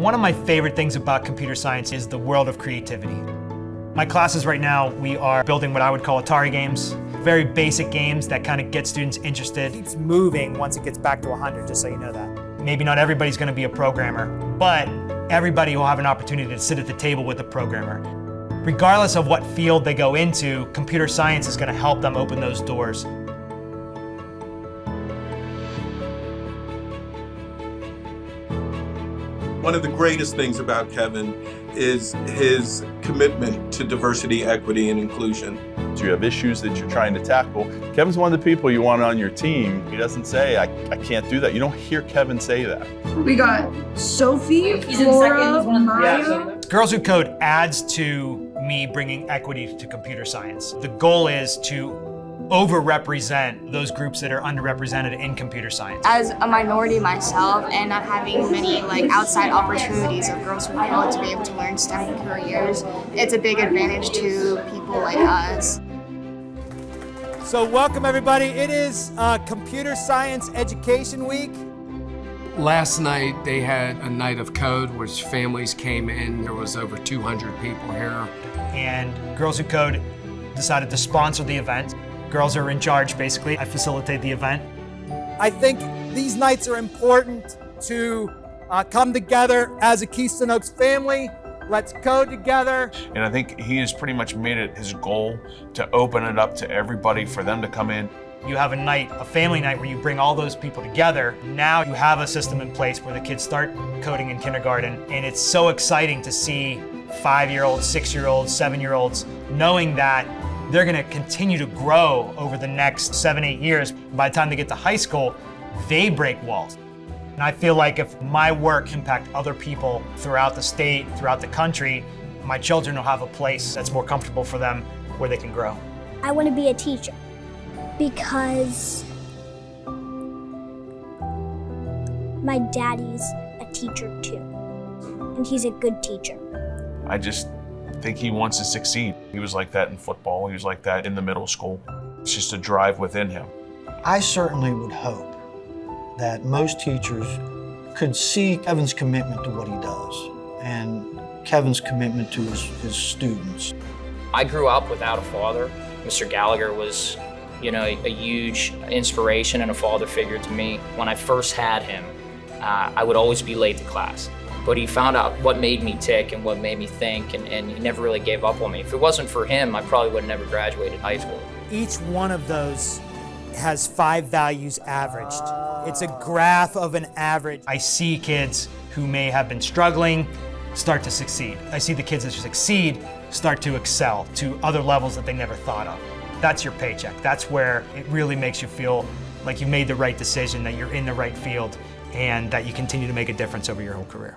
One of my favorite things about computer science is the world of creativity. My classes right now, we are building what I would call Atari games. Very basic games that kind of get students interested. It keeps moving once it gets back to 100, just so you know that. Maybe not everybody's going to be a programmer, but everybody will have an opportunity to sit at the table with a programmer. Regardless of what field they go into, computer science is going to help them open those doors. One of the greatest things about Kevin is his commitment to diversity, equity, and inclusion. So you have issues that you're trying to tackle. Kevin's one of the people you want on your team. He doesn't say, I, I can't do that. You don't hear Kevin say that. We got Sophie, Flora, Maya. Girls Who Code adds to me bringing equity to computer science. The goal is to overrepresent those groups that are underrepresented in computer science. As a minority myself and not having many like outside opportunities of girls who want to be able to learn STEM careers, it's a big advantage to people like us. So welcome everybody. It is uh, Computer Science Education Week. Last night they had a night of code which families came in. There was over 200 people here. And Girls Who Code decided to sponsor the event. Girls are in charge, basically. I facilitate the event. I think these nights are important to uh, come together as a Keystone Oaks family. Let's code together. And I think he has pretty much made it his goal to open it up to everybody for them to come in. You have a night, a family night, where you bring all those people together. Now you have a system in place where the kids start coding in kindergarten, and it's so exciting to see five-year-olds, six-year-olds, seven-year-olds knowing that they're gonna continue to grow over the next seven, eight years. By the time they get to high school, they break walls. And I feel like if my work impact other people throughout the state, throughout the country, my children will have a place that's more comfortable for them where they can grow. I want to be a teacher because my daddy's a teacher too, and he's a good teacher. I just think he wants to succeed. He was like that in football. He was like that in the middle school. It's just a drive within him. I certainly would hope that most teachers could see Kevin's commitment to what he does and Kevin's commitment to his, his students. I grew up without a father. Mr. Gallagher was, you know, a, a huge inspiration and a father figure to me. When I first had him, uh, I would always be late to class but he found out what made me tick and what made me think, and, and, he never really gave up on me. If it wasn't for him, I probably would have never graduated high school. Each one of those has five values averaged. It's a graph of an average. I see kids who may have been struggling start to succeed. I see the kids that succeed start to excel to other levels that they never thought of. That's your paycheck. That's where it really makes you feel like you made the right decision, that you're in the right field, and that you continue to make a difference over your whole career.